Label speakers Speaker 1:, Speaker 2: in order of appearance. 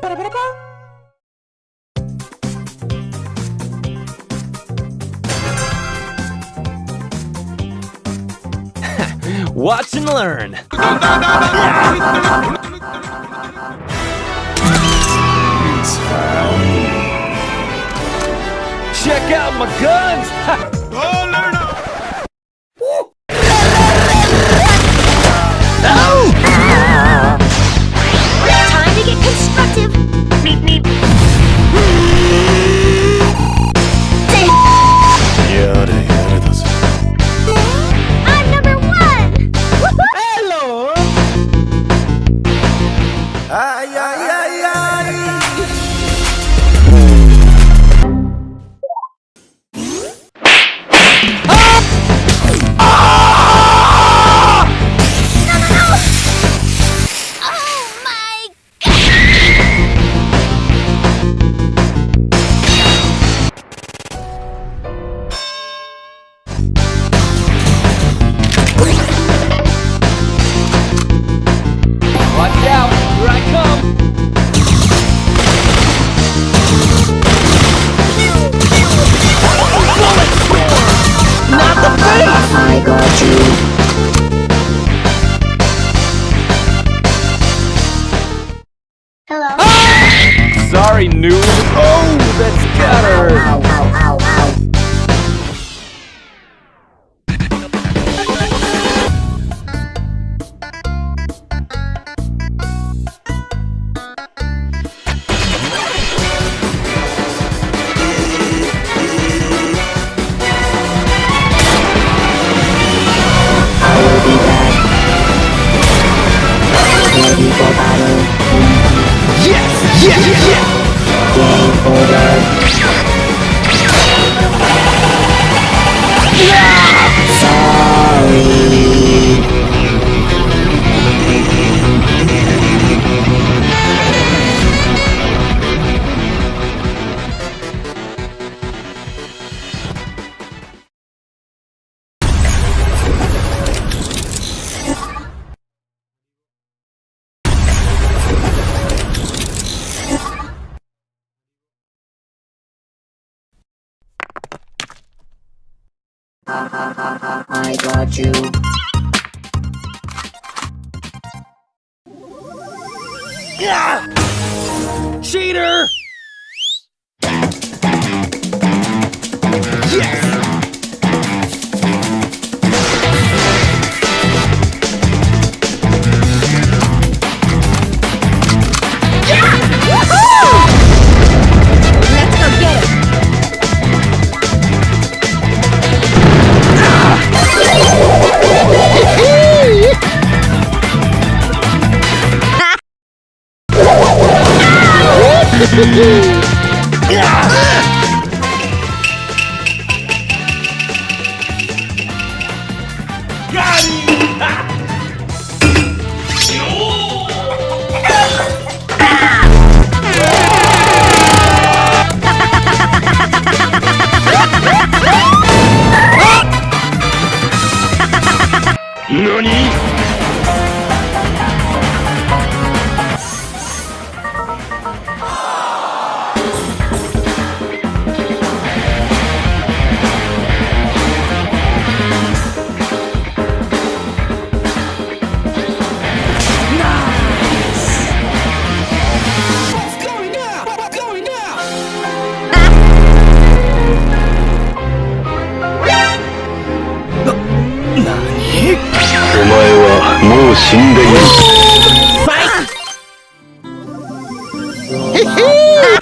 Speaker 1: Watch and learn. Check out my guns! Hello.
Speaker 2: Ah!
Speaker 1: Sorry, noob. Oh, that's
Speaker 3: I got you.
Speaker 2: Yeah!
Speaker 1: Cheater! 何 NANI?!
Speaker 2: Ah!